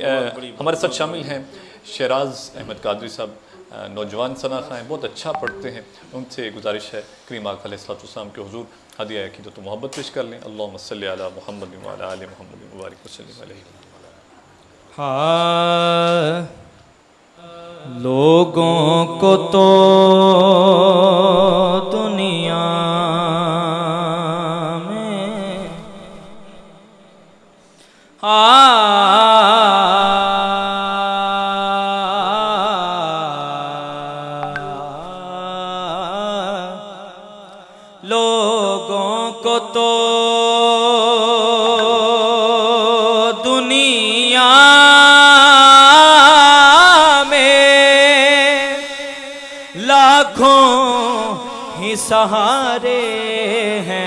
ہمارے ساتھ شامل ہیں شیراز احمد قادری صاحب نوجوان صناخہ ہیں، بہت اچھا پڑھتے ہیں۔ ان سے گزارش ہے کریم آقا علیہ السلام کے حضور حدیہ عقیدت تو محبت پیش کر لیں۔ اللہم صلی علی محمد وعلا محمد مبارک وسلم علیہ۔ ہاں لوگوں کو تو کو تو دنیا میں لاکھوں ہی سہارے ہیں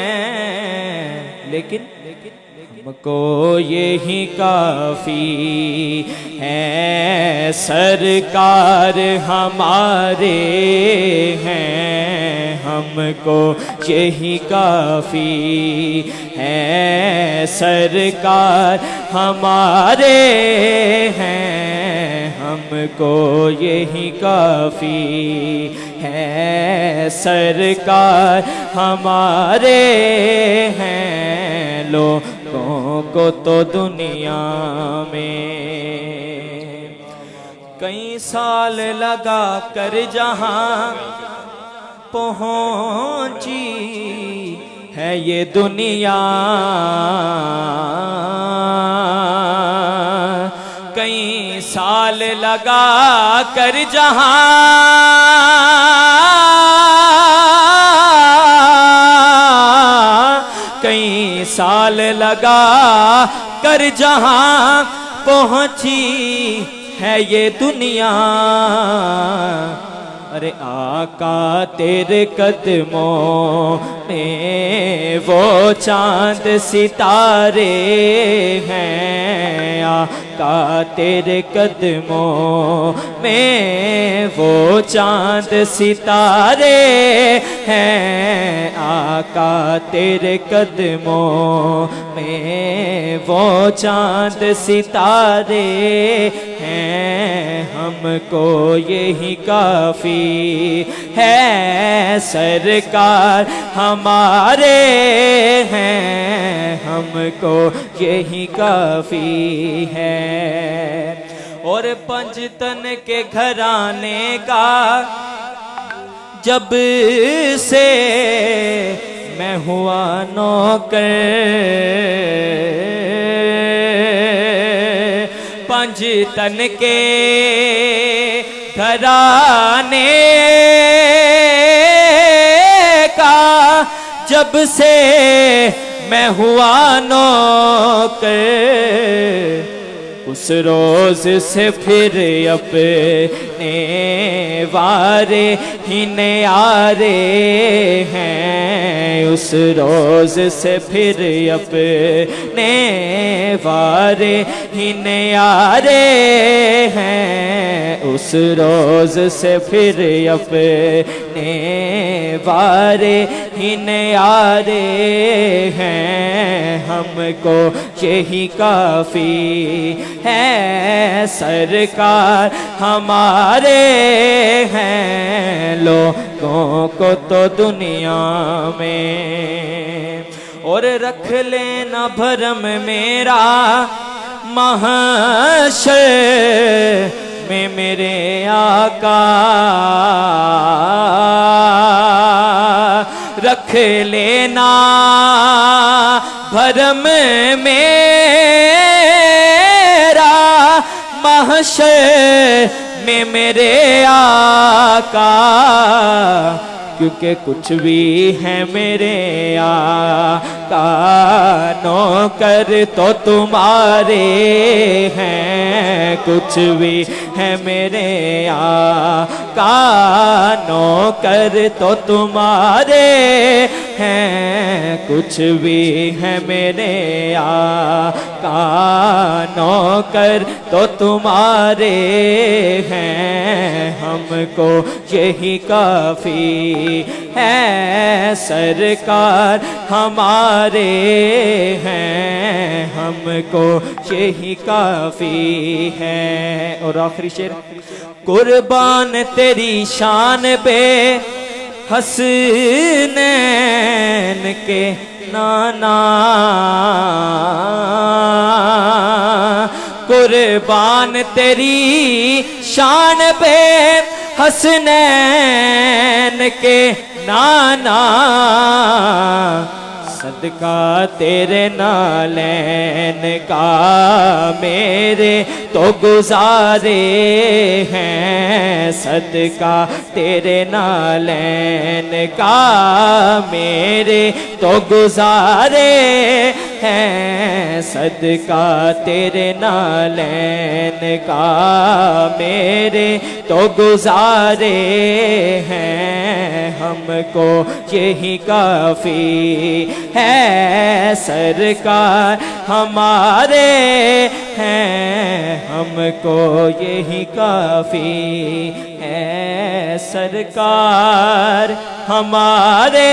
کو یہی کافی ہے۔ سرکار ہمارے ہیں، ہم کو یہی کافی ہے۔ سرکار ہمارے ہیں، ہم کو یہی کافی ہے۔ سرکار ہمارے ہیں لوگوں کو تو دنیا میں کئی سال لگا کر جہاں پہنچی ہے یہ دنیا۔ کئی سال لگا کر جہاں سال لگا کر جہاں پہنچی ہے یہ دنیا۔ ارے آقا تیرے قدموں میں وہ چاند ستارے ہیں۔ آقا تیرے قدموں میں وہ چاند ستارے ہیں آقا تیرے قدموں میں وہ چاند ستارے ہیں ہم کو یہی کافی ہے سرکار ہمارے ہیں ہم کو یہی کافی ہے اور پنجتن کے گھرانے کا جب سے میں ہوا نوکر پنج تن کے گھرانے کا جب سے میں ہوا نوکر اس روز سے پھر اپنے وارے ہی نیارے ہیں۔ اس روز سے پھر اپنے وارے ہی نیارے ہیں۔ اس روز سے پھر اپنے وارے ہی نیارے ہیں۔ ہم کو یہی کافی ہے۔ سرکار ہمارے ہیں۔ لوگوں کو تو دنیا میں اور رکھ لینا بھرم میرا محشر میں میرے آقا محشر میں میرے آقا، کیونکہ کچھ بھی ہے میرے آقا نوکر تو تمہارے ہیں، کچھ بھی ہے میرے آقا نوکر تو تمہارے ہیں۔ کچھ بھی ہے میرے آقا، نوکر تو تمہارے ہیں، ہم کو یہی کافی ہے، سرکار ہمارے ہیں، ہم کو یہی کافی ہے۔ اور آخری شیر قربان تیری شان بے حسنین کے نانا قربان تیری شان پہ حسنین کے نانا صدقہ تیرے نالین کا میرے تو گزارے ہیں۔ صدقہ تیرے نالین کا میرے تو گزارے ہیں صدقہ تیرے نالین کا میرے تو گزارے ہیں ہم کو یہی کافی ہے سرکار ہمارے ہیں ہم کو یہی کافی ہے سرکار ہمارے